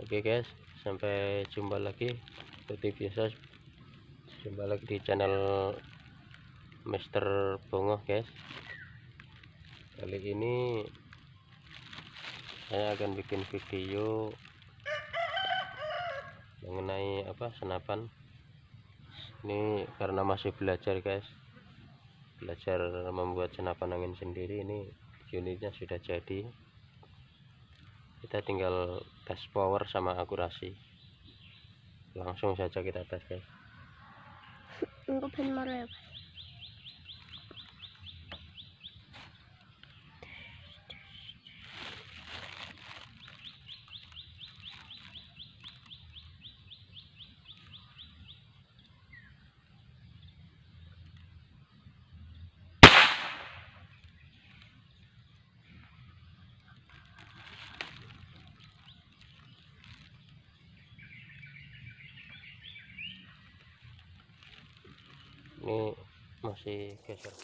oke guys. Sampai jumpa lagi. Seperti biasa jumpa lagi di channel Mister Bongo guys. Kali ini saya akan bikin video mengenai apa senapan. Ini karena masih belajar guys. Belajar membuat senapan angin sendiri ini unitnya sudah jadi kita tinggal tes power sama akurasi. Langsung saja kita tes guys ini masih geser.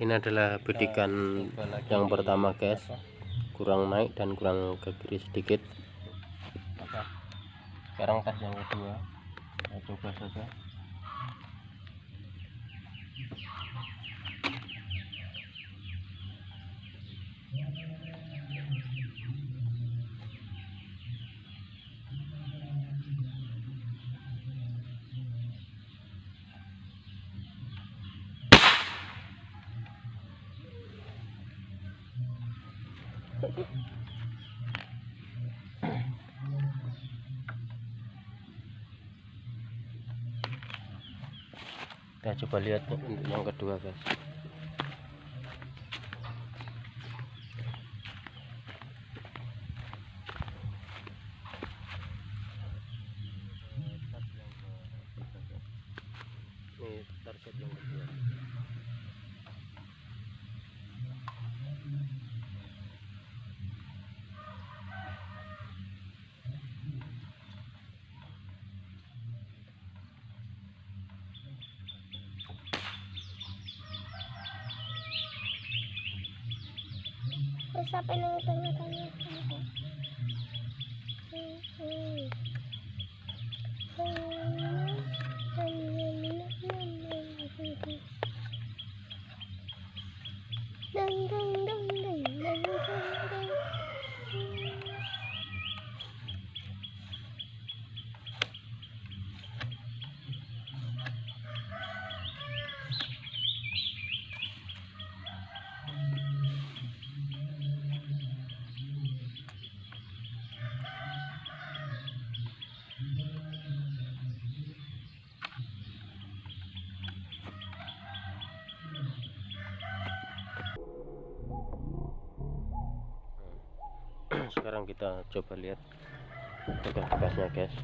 Ini adalah bidikan yang pertama guys. Kurang naik dan kurang ke kiri sedikit. Sekarang tes yang kedua. Kita coba saja kita coba lihat untuk yang kedua guys. Ini target yang kedua Eh, siapa yang tanya-tanya? Dang dang dang sekarang kita coba lihat bekas-bekasnya guys.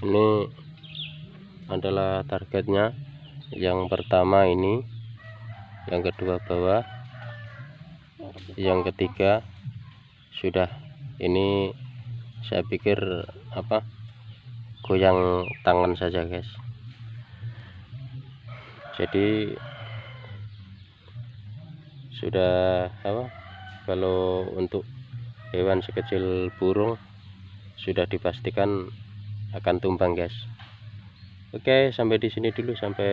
Ini adalah targetnya. Yang pertama ini yang kedua bawah yang ketiga sudah ini saya pikir apa? Goyang tangan saja guys. Jadi sudah apa? Kalau untuk hewan sekecil burung sudah dipastikan akan tumbang guys. Oke sampai di sini dulu. Sampai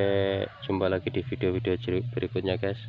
jumpa lagi di video-video berikutnya guys